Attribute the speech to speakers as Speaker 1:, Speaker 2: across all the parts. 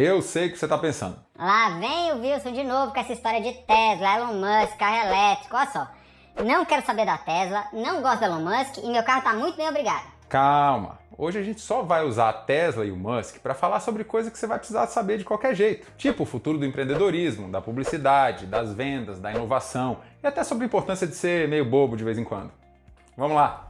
Speaker 1: Eu sei o que você está pensando.
Speaker 2: Lá vem o Wilson de novo com essa história de Tesla, Elon Musk, carro elétrico, olha só. Não quero saber da Tesla, não gosto do Elon Musk e meu carro está muito bem obrigado.
Speaker 1: Calma, hoje a gente só vai usar a Tesla e o Musk para falar sobre coisa que você vai precisar saber de qualquer jeito. Tipo o futuro do empreendedorismo, da publicidade, das vendas, da inovação e até sobre a importância de ser meio bobo de vez em quando. Vamos lá!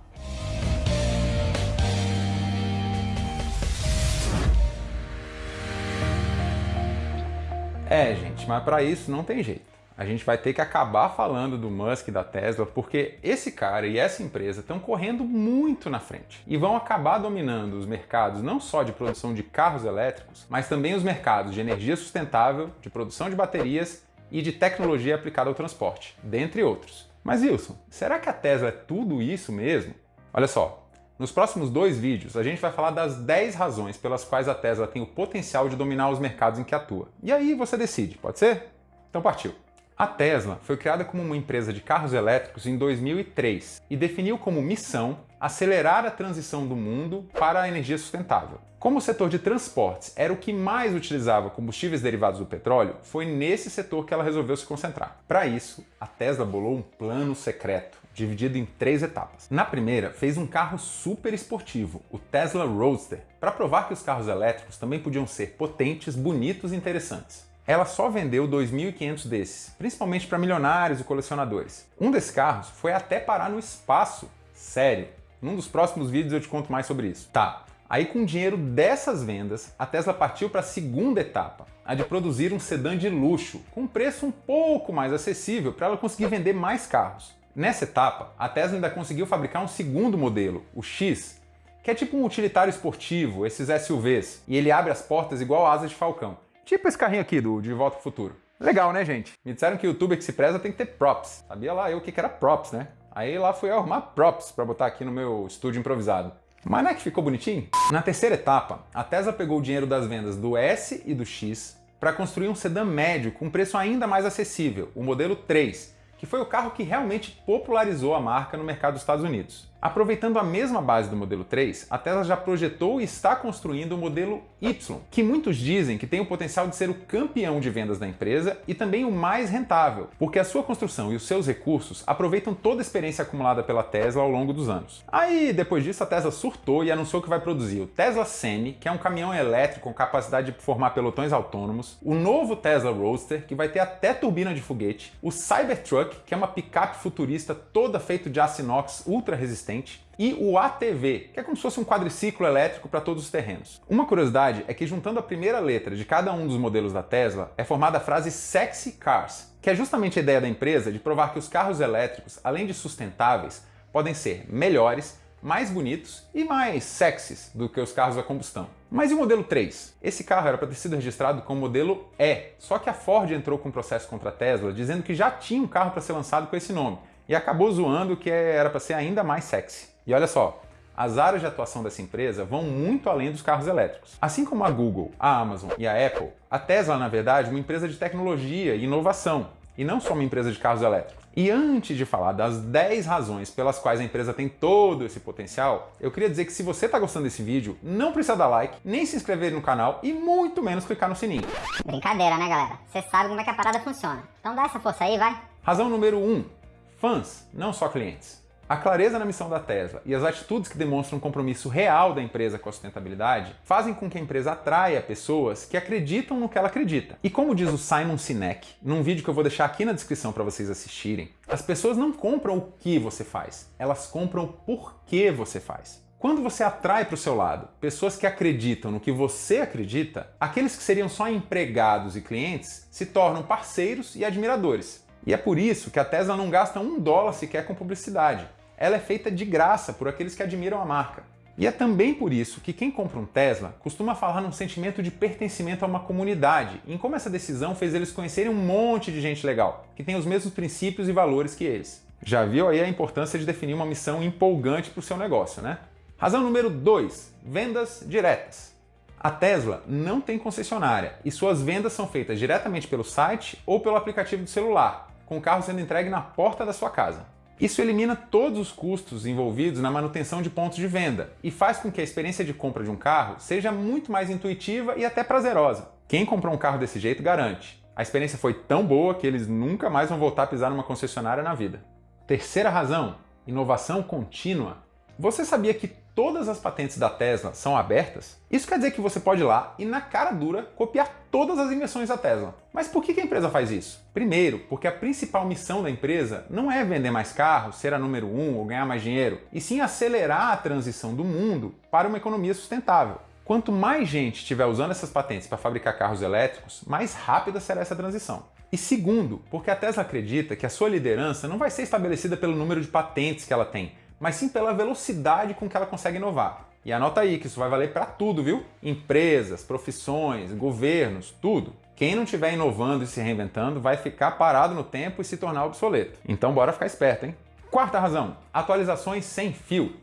Speaker 1: É, gente, mas para isso não tem jeito. A gente vai ter que acabar falando do Musk e da Tesla, porque esse cara e essa empresa estão correndo muito na frente e vão acabar dominando os mercados não só de produção de carros elétricos, mas também os mercados de energia sustentável, de produção de baterias e de tecnologia aplicada ao transporte, dentre outros. Mas Wilson, será que a Tesla é tudo isso mesmo? Olha só, nos próximos dois vídeos, a gente vai falar das 10 razões pelas quais a Tesla tem o potencial de dominar os mercados em que atua. E aí você decide, pode ser? Então partiu! A Tesla foi criada como uma empresa de carros elétricos em 2003 e definiu como missão acelerar a transição do mundo para a energia sustentável. Como o setor de transportes era o que mais utilizava combustíveis derivados do petróleo, foi nesse setor que ela resolveu se concentrar. Para isso, a Tesla bolou um plano secreto, dividido em três etapas. Na primeira, fez um carro super esportivo, o Tesla Roadster, para provar que os carros elétricos também podiam ser potentes, bonitos e interessantes. Ela só vendeu 2.500 desses, principalmente para milionários e colecionadores. Um desses carros foi até parar no espaço. Sério. Num dos próximos vídeos eu te conto mais sobre isso. Tá, Aí com o dinheiro dessas vendas, a Tesla partiu para a segunda etapa, a de produzir um sedã de luxo, com um preço um pouco mais acessível para ela conseguir vender mais carros. Nessa etapa, a Tesla ainda conseguiu fabricar um segundo modelo, o X, que é tipo um utilitário esportivo, esses SUVs, e ele abre as portas igual asas de falcão. Tipo esse carrinho aqui do De Volta ao Futuro. Legal, né, gente? Me disseram que o youtuber que se preza tem que ter props. Sabia lá eu o que era props, né? Aí lá fui arrumar props para botar aqui no meu estúdio improvisado. Mas não é que ficou bonitinho? Na terceira etapa, a Tesla pegou o dinheiro das vendas do S e do X para construir um sedã médio com preço ainda mais acessível, o modelo 3, que foi o carro que realmente popularizou a marca no mercado dos Estados Unidos. Aproveitando a mesma base do modelo 3, a Tesla já projetou e está construindo o modelo Y, que muitos dizem que tem o potencial de ser o campeão de vendas da empresa e também o mais rentável, porque a sua construção e os seus recursos aproveitam toda a experiência acumulada pela Tesla ao longo dos anos. Aí, depois disso, a Tesla surtou e anunciou que vai produzir o Tesla Semi, que é um caminhão elétrico com capacidade de formar pelotões autônomos, o novo Tesla Roadster, que vai ter até turbina de foguete, o Cybertruck, que é uma picape futurista toda feita de aço inox ultra resistente resistente, e o ATV, que é como se fosse um quadriciclo elétrico para todos os terrenos. Uma curiosidade é que juntando a primeira letra de cada um dos modelos da Tesla, é formada a frase Sexy Cars, que é justamente a ideia da empresa de provar que os carros elétricos, além de sustentáveis, podem ser melhores, mais bonitos e mais sexys do que os carros a combustão. Mas e o modelo 3? Esse carro era para ter sido registrado como modelo E, só que a Ford entrou com um processo contra a Tesla dizendo que já tinha um carro para ser lançado com esse nome, e acabou zoando que era para ser ainda mais sexy. E olha só, as áreas de atuação dessa empresa vão muito além dos carros elétricos. Assim como a Google, a Amazon e a Apple, a Tesla, na verdade, é uma empresa de tecnologia e inovação, e não só uma empresa de carros elétricos. E antes de falar das 10 razões pelas quais a empresa tem todo esse potencial, eu queria dizer que se você está gostando desse vídeo, não precisa dar like, nem se inscrever no canal e muito menos clicar no sininho.
Speaker 2: Brincadeira, né, galera? Você sabe como é que a parada funciona. Então dá essa força aí, vai.
Speaker 1: Razão número 1. Fãs, não só clientes. A clareza na missão da Tesla e as atitudes que demonstram um compromisso real da empresa com a sustentabilidade fazem com que a empresa atraia pessoas que acreditam no que ela acredita. E como diz o Simon Sinek, num vídeo que eu vou deixar aqui na descrição para vocês assistirem, as pessoas não compram o que você faz, elas compram o porquê você faz. Quando você atrai para o seu lado pessoas que acreditam no que você acredita, aqueles que seriam só empregados e clientes se tornam parceiros e admiradores. E é por isso que a Tesla não gasta um dólar sequer com publicidade. Ela é feita de graça por aqueles que admiram a marca. E é também por isso que quem compra um Tesla costuma falar num sentimento de pertencimento a uma comunidade, em como essa decisão fez eles conhecerem um monte de gente legal, que tem os mesmos princípios e valores que eles. Já viu aí a importância de definir uma missão empolgante para o seu negócio, né? Razão número 2. Vendas diretas. A Tesla não tem concessionária e suas vendas são feitas diretamente pelo site ou pelo aplicativo do celular, com o carro sendo entregue na porta da sua casa. Isso elimina todos os custos envolvidos na manutenção de pontos de venda e faz com que a experiência de compra de um carro seja muito mais intuitiva e até prazerosa. Quem comprou um carro desse jeito garante. A experiência foi tão boa que eles nunca mais vão voltar a pisar numa concessionária na vida. Terceira razão, inovação contínua. Você sabia que todas as patentes da Tesla são abertas, isso quer dizer que você pode ir lá e na cara dura copiar todas as invenções da Tesla. Mas por que a empresa faz isso? Primeiro, porque a principal missão da empresa não é vender mais carros, ser a número um ou ganhar mais dinheiro, e sim acelerar a transição do mundo para uma economia sustentável. Quanto mais gente estiver usando essas patentes para fabricar carros elétricos, mais rápida será essa transição. E segundo, porque a Tesla acredita que a sua liderança não vai ser estabelecida pelo número de patentes que ela tem, mas sim pela velocidade com que ela consegue inovar. E anota aí que isso vai valer para tudo, viu? Empresas, profissões, governos, tudo. Quem não estiver inovando e se reinventando vai ficar parado no tempo e se tornar obsoleto. Então bora ficar esperto, hein? Quarta razão, atualizações sem fio.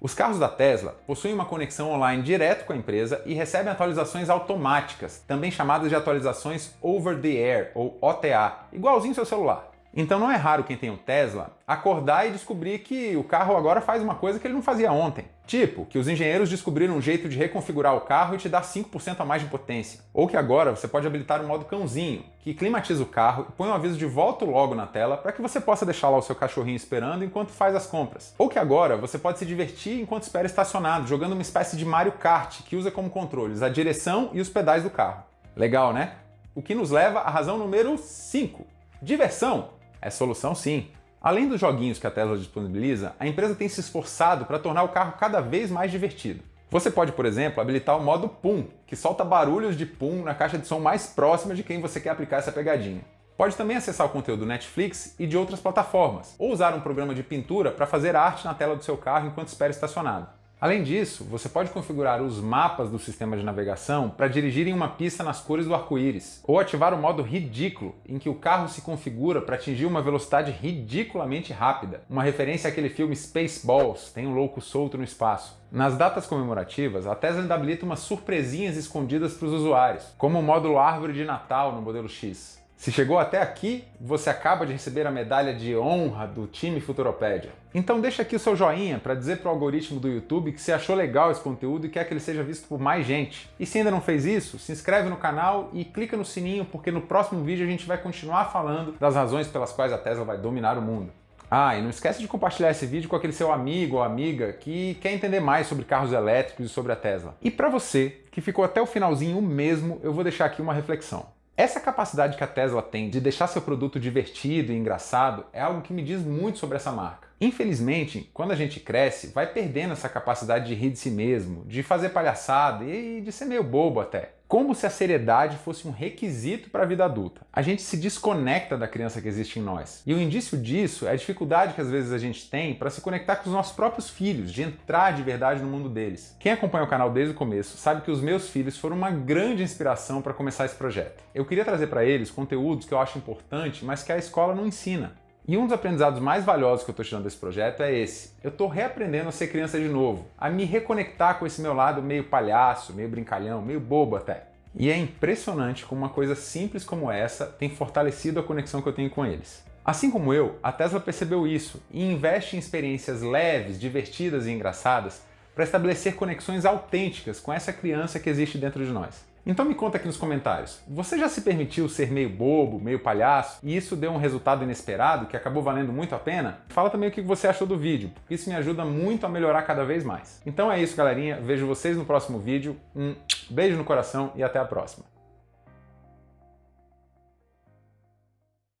Speaker 1: Os carros da Tesla possuem uma conexão online direto com a empresa e recebem atualizações automáticas, também chamadas de atualizações over the air ou OTA, igualzinho seu celular. Então não é raro quem tem um Tesla acordar e descobrir que o carro agora faz uma coisa que ele não fazia ontem. Tipo, que os engenheiros descobriram um jeito de reconfigurar o carro e te dar 5% a mais de potência. Ou que agora você pode habilitar o modo cãozinho, que climatiza o carro e põe um aviso de volta logo na tela para que você possa deixar lá o seu cachorrinho esperando enquanto faz as compras. Ou que agora você pode se divertir enquanto espera estacionado, jogando uma espécie de Mario Kart que usa como controles a direção e os pedais do carro. Legal, né? O que nos leva à razão número 5. Diversão! É solução sim. Além dos joguinhos que a Tesla disponibiliza, a empresa tem se esforçado para tornar o carro cada vez mais divertido. Você pode, por exemplo, habilitar o modo Pum, que solta barulhos de Pum na caixa de som mais próxima de quem você quer aplicar essa pegadinha. Pode também acessar o conteúdo do Netflix e de outras plataformas, ou usar um programa de pintura para fazer arte na tela do seu carro enquanto espera estacionado. Além disso, você pode configurar os mapas do sistema de navegação para dirigir em uma pista nas cores do arco-íris, ou ativar o modo ridículo, em que o carro se configura para atingir uma velocidade ridiculamente rápida, uma referência àquele filme Spaceballs, tem um louco solto no espaço. Nas datas comemorativas, a Tesla ainda habilita umas surpresinhas escondidas para os usuários, como o módulo Árvore de Natal no modelo X. Se chegou até aqui, você acaba de receber a medalha de honra do time Futuropédia. Então deixa aqui o seu joinha para dizer para o algoritmo do YouTube que você achou legal esse conteúdo e quer que ele seja visto por mais gente. E se ainda não fez isso, se inscreve no canal e clica no sininho porque no próximo vídeo a gente vai continuar falando das razões pelas quais a Tesla vai dominar o mundo. Ah, e não esquece de compartilhar esse vídeo com aquele seu amigo ou amiga que quer entender mais sobre carros elétricos e sobre a Tesla. E para você, que ficou até o finalzinho mesmo, eu vou deixar aqui uma reflexão. Essa capacidade que a Tesla tem de deixar seu produto divertido e engraçado é algo que me diz muito sobre essa marca. Infelizmente, quando a gente cresce, vai perdendo essa capacidade de rir de si mesmo, de fazer palhaçada e de ser meio bobo até como se a seriedade fosse um requisito para a vida adulta. A gente se desconecta da criança que existe em nós. E o indício disso é a dificuldade que às vezes a gente tem para se conectar com os nossos próprios filhos, de entrar de verdade no mundo deles. Quem acompanha o canal desde o começo sabe que os meus filhos foram uma grande inspiração para começar esse projeto. Eu queria trazer para eles conteúdos que eu acho importante, mas que a escola não ensina. E um dos aprendizados mais valiosos que eu estou tirando desse projeto é esse. Eu estou reaprendendo a ser criança de novo, a me reconectar com esse meu lado meio palhaço, meio brincalhão, meio bobo até. E é impressionante como uma coisa simples como essa tem fortalecido a conexão que eu tenho com eles. Assim como eu, a Tesla percebeu isso e investe em experiências leves, divertidas e engraçadas para estabelecer conexões autênticas com essa criança que existe dentro de nós. Então me conta aqui nos comentários, você já se permitiu ser meio bobo, meio palhaço, e isso deu um resultado inesperado que acabou valendo muito a pena? Fala também o que você achou do vídeo, porque isso me ajuda muito a melhorar cada vez mais. Então é isso galerinha, vejo vocês no próximo vídeo, um beijo no coração e até a próxima.